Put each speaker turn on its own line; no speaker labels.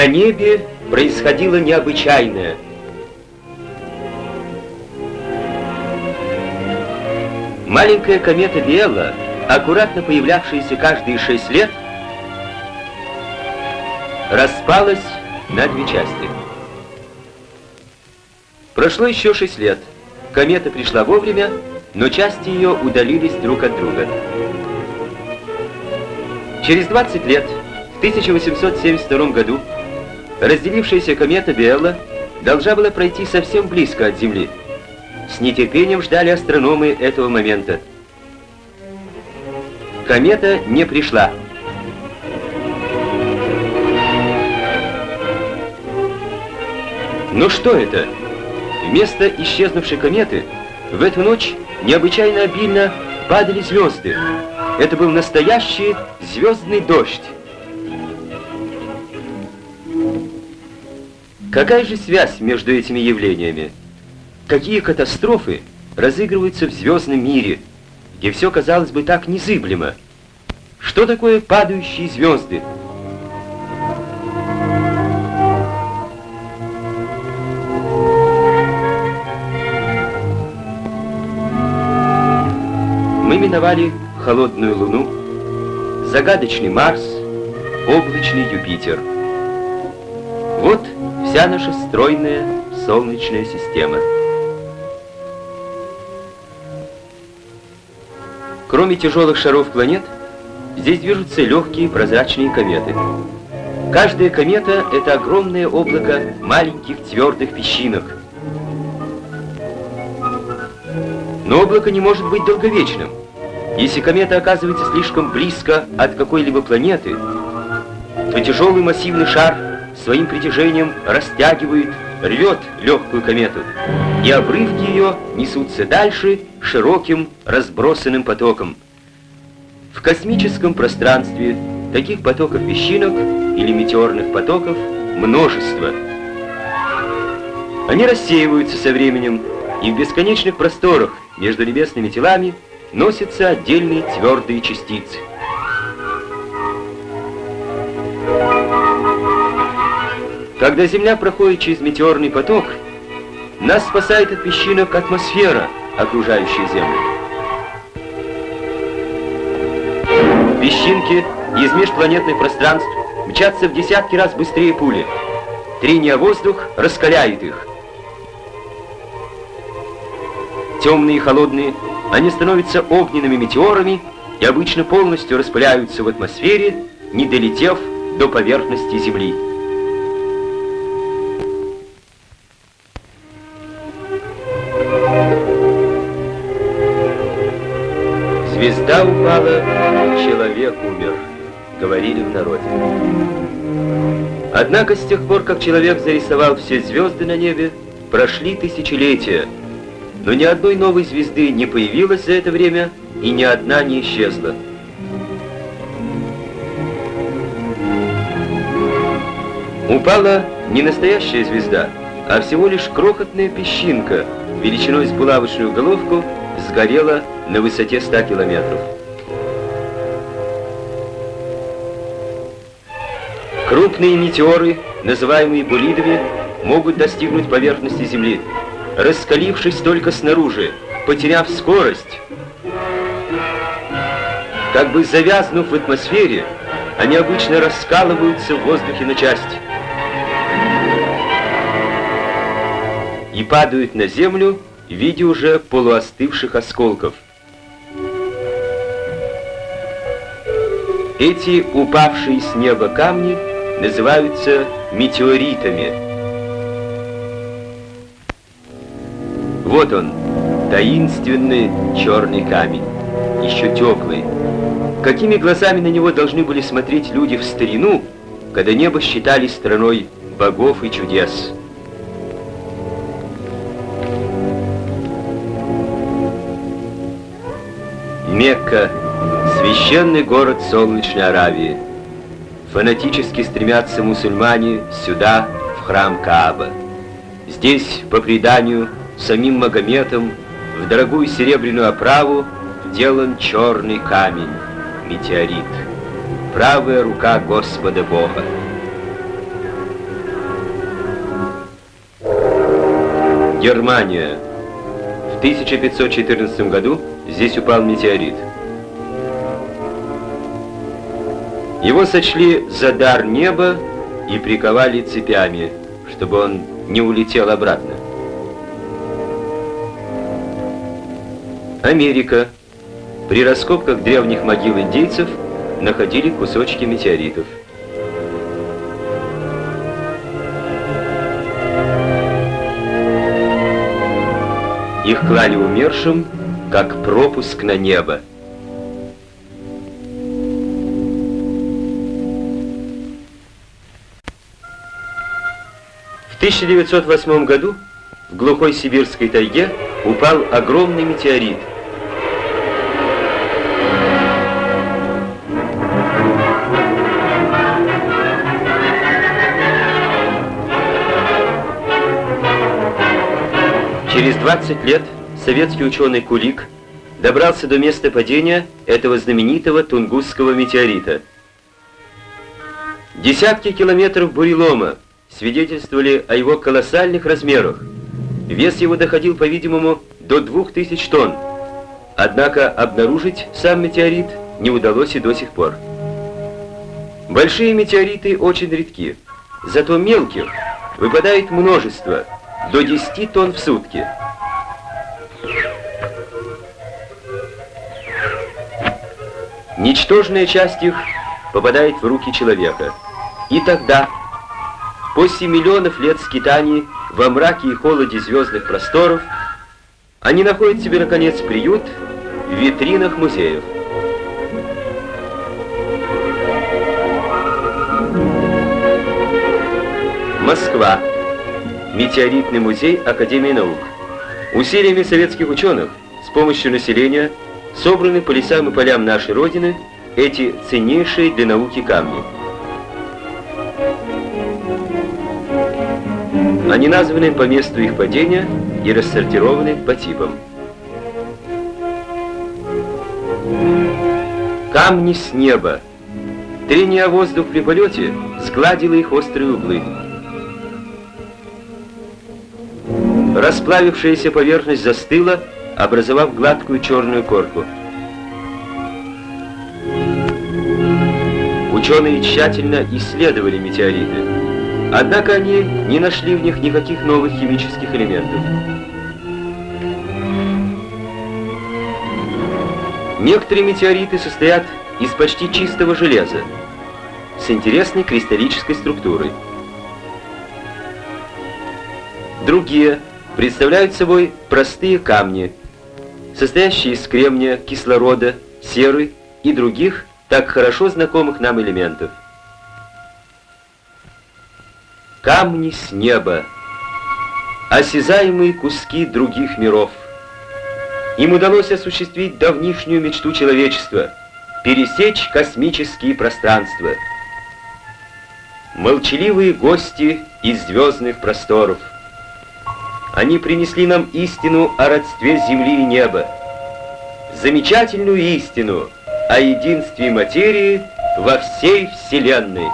На небе происходило необычайное. Маленькая комета Виэла, аккуратно появлявшаяся каждые шесть лет, распалась на две части. Прошло еще шесть лет. Комета пришла вовремя, но части ее удалились друг от друга. Через 20 лет, в 1872 году, разделившаяся комета Биэлла должна была пройти совсем близко от Земли. С нетерпением ждали астрономы этого момента. Комета не пришла. Но что это? Вместо исчезнувшей кометы в эту ночь необычайно обильно падали звезды. Это был настоящий звездный дождь. Какая же связь между этими явлениями? Какие катастрофы разыгрываются в звездном мире, где все, казалось бы, так незыблемо? Что такое падающие звезды? Мы миновали холодную Луну, загадочный Марс, облачный Юпитер. Вся наша стройная Солнечная система. Кроме тяжелых шаров планет, здесь движутся легкие прозрачные кометы. Каждая комета — это огромное облако маленьких твердых песчинок. Но облако не может быть долговечным. Если комета оказывается слишком близко от какой-либо планеты, то тяжелый массивный шар своим притяжением растягивает, рвет легкую комету, и обрывки ее несутся дальше широким разбросанным потоком. В космическом пространстве таких потоков песчинок или метеорных потоков множество. Они рассеиваются со временем, и в бесконечных просторах между небесными телами носятся отдельные твердые частицы. Когда Земля проходит через метеорный поток, нас спасает от песчинок атмосфера, окружающая Землю. Песчинки из межпланетных пространств мчатся в десятки раз быстрее пули. Трение воздух раскаляет их. Темные и холодные они становятся огненными метеорами и обычно полностью распыляются в атмосфере, не долетев до поверхности Земли. Звезда упала, человек умер, говорили в народе. Однако с тех пор, как человек зарисовал все звезды на небе, прошли тысячелетия, но ни одной новой звезды не появилось за это время, и ни одна не исчезла. Упала не настоящая звезда, а всего лишь крохотная песчинка, величиной с булавочную головку, сгорела на высоте 100 километров. Крупные метеоры, называемые булидами, могут достигнуть поверхности Земли раскалившись только снаружи, потеряв скорость, как бы завязнув в атмосфере, они обычно раскалываются в воздухе на части и падают на землю в виде уже полуостывших осколков. Эти упавшие с неба камни называются метеоритами. Вот он, таинственный черный камень, еще теплый. Какими глазами на него должны были смотреть люди в старину, когда небо считали страной богов и чудес? Мекка, священный город солнечной Аравии. Фанатически стремятся мусульмане сюда, в храм Кааба. Здесь, по преданию, самим Магометом в дорогую серебряную оправу вделан черный камень, метеорит. Правая рука Господа Бога. Германия. В 1514 году здесь упал метеорит. Его сочли за дар неба и приковали цепями, чтобы он не улетел обратно. Америка. При раскопках древних могил индейцев находили кусочки метеоритов. Их клали умершим, как пропуск на небо. 1908 году в глухой сибирской тайге упал огромный метеорит. Через 20 лет советский ученый Кулик добрался до места падения этого знаменитого Тунгусского метеорита. Десятки километров бурелома свидетельствовали о его колоссальных размерах. Вес его доходил, по-видимому, до 2000 тонн. Однако обнаружить сам метеорит не удалось и до сих пор. Большие метеориты очень редки, зато мелких выпадает множество, до 10 тонн в сутки. Ничтожная часть их попадает в руки человека. И тогда После миллионов лет скитаний во мраке и холоде звездных просторов они находят себе, наконец, приют в витринах музеев. Москва. Метеоритный музей Академии наук. Усилиями советских ученых с помощью населения собраны по лесам и полям нашей Родины эти ценнейшие для науки камни. Они названы по месту их падения и рассортированы по типам. Камни с неба. Трение о воздух при полете сгладило их острые углы. Расплавившаяся поверхность застыла, образовав гладкую черную корку. Ученые тщательно исследовали метеориты. Однако они не нашли в них никаких новых химических элементов. Некоторые метеориты состоят из почти чистого железа, с интересной кристаллической структурой. Другие представляют собой простые камни, состоящие из кремния, кислорода, серы и других так хорошо знакомых нам элементов камни с неба, осязаемые куски других миров. Им удалось осуществить давнишнюю мечту человечества — пересечь космические пространства. Молчаливые гости из звездных просторов. Они принесли нам истину о родстве Земли и неба, замечательную истину о единстве материи во всей Вселенной.